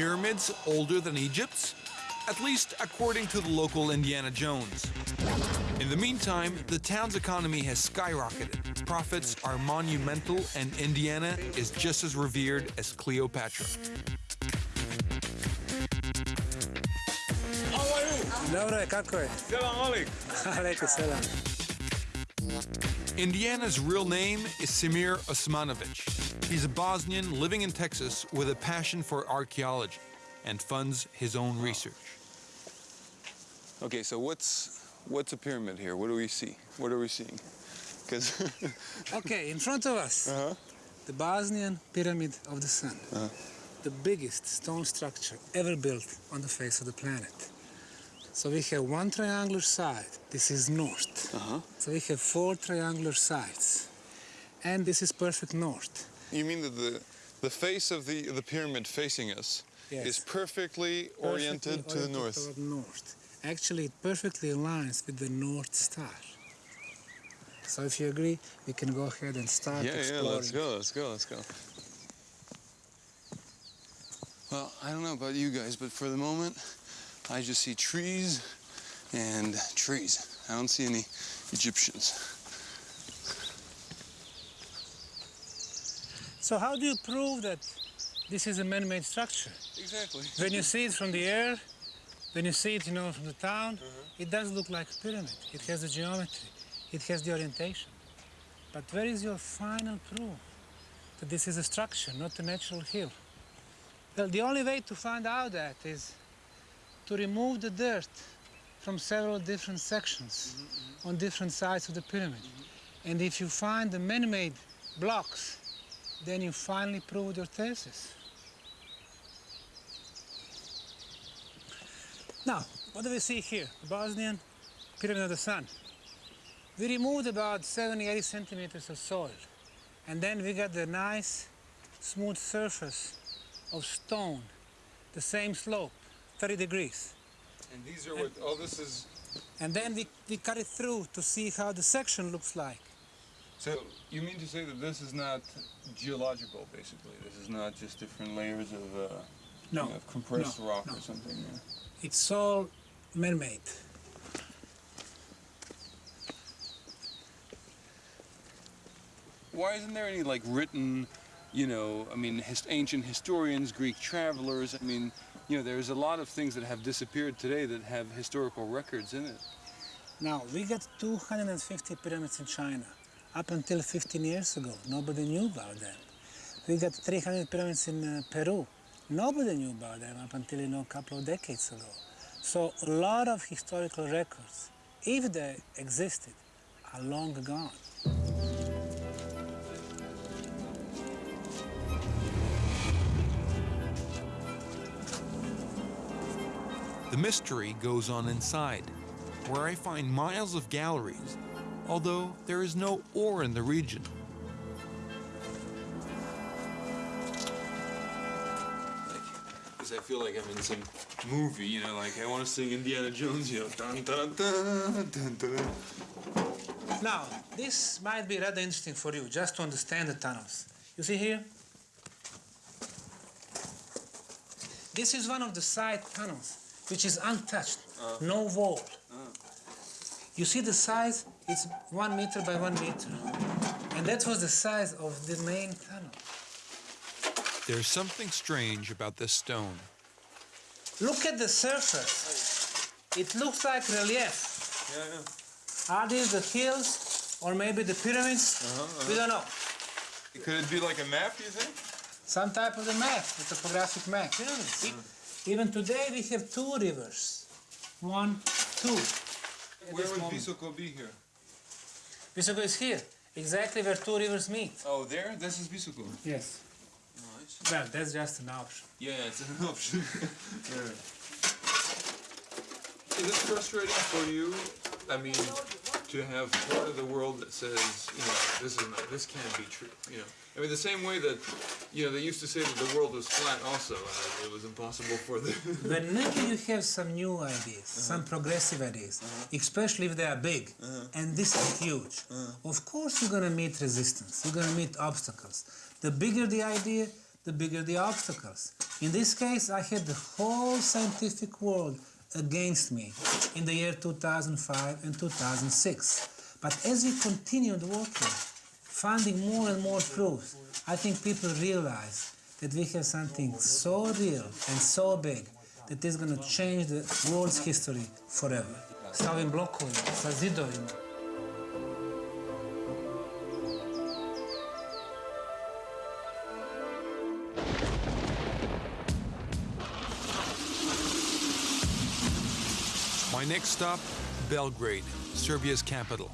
pyramids older than Egypt's? At least according to the local Indiana Jones. In the meantime, the town's economy has skyrocketed. Profits are monumental, and Indiana is just as revered as Cleopatra. Dobro je, kako je? Alejko selam. Indiana's real name is Samir Osmanagić. He's a Bosnian living in Texas with a passion for archaeology and funds his own research. Okay, so what's what's a pyramid here? What do we see? What are we seeing? Because Okay, in front of us, uh-huh. the Bosnian Pyramid of the Sun. The biggest stone structure ever built on the face of the planet. So we have one triangular side. This is north. Uh-huh. So we have four triangular sides. And this is perfect north. you mean that the the face of the the pyramid facing us Yes. is perfectly oriented Perfectly to the oriented north? north. Actually, it perfectly aligns with the North Star. So if you agree, we can go ahead and start Yeah, yeah, exploring. let's go, let's go, let's go. Well, I don't know about you guys, but for the moment, I just see trees and trees. I don't see any Egyptians. So how do you prove that this is a man-made structure? Exactly. When you see it from the air, when you see it, you know, from the town, Uh-huh. it does look like a pyramid. It has the geometry, it has the orientation. But where is your final proof that this is a structure, not a natural hill? Well, the only way to find out that is to remove the dirt from several different sections mm-hmm. on different sides of the pyramid. Mm-hmm. And if you find the man-made blocks, then you finally prove your thesis. Now, what do we see here? The Bosnian Pyramid of the Sun. We removed about 70, 80 centimeters of soil. And then we got the nice, smooth surface of stone, the same slope, 30 degrees. And these are what, oh, this is, And then we, we cut it through to see how the section looks like. so you mean to say that this is not geological, basically? This is not just different layers of, uh, No, you know, compressed no, rock no. or something? yeah. It's all man-made. Why isn't there any like written, you know, I mean, his, ancient historians, Greek travelers? I mean, you know, there's a lot of things that have disappeared today that have historical records in it. Now, we got 250 pyramids in China. Up until 15 years ago, nobody knew about them. We got 300 pyramids in uh, Peru. Nobody knew about them up until, you know, a couple of decades ago. So a lot of historical records, if they existed, are long gone. The mystery goes on inside, where I find miles of galleries, although there is no ore in the region. Because I feel like I'm in some movie, you know, like I want to sing Indiana Jones, you know, dun dun dun dun dun. Now, this might be rather interesting for you, just to understand the tunnels. You see here? This is one of the side tunnels, which is untouched, no wall. You see the size? It's one meter by one meter. And that was the size of the main tunnel. There's something strange about this stone. Look at the surface. It looks like relief. Yeah, yeah. Are these the hills or maybe the pyramids? Uh-huh, we don't uh-huh. know. Could it be like a map, you think? Some type of a map, a topographic map. Even today we have two rivers. One, two. At Where would moment. Visoko be here? Visoko is here, exactly where two rivers meet. Oh, there? This is Visoko. Yes. Nice. Well, that's just an option. Yeah, it's an option. yeah. Is it frustrating for you? I mean, to have part of the world that says, you know, this is not, this can't be true. You know, I mean, the same way that, you know, they used to say that the world was flat. Also, uh, it was impossible for the. Whenever you have some new ideas, uh-huh. some progressive ideas, uh-huh. especially if they are big, uh-huh. and this is huge, of course you're going to meet resistance, you're going to meet obstacles. The bigger the idea, the bigger the obstacles. In this case, I had the whole scientific world against me in the year 2005 and 2006. But as we continued working, finding more and more proofs, I think people realize that we have something so real and so big that is going to change the world's history forever. Blokovima, sa zidovima. My next stop, Belgrade, Serbia's capital.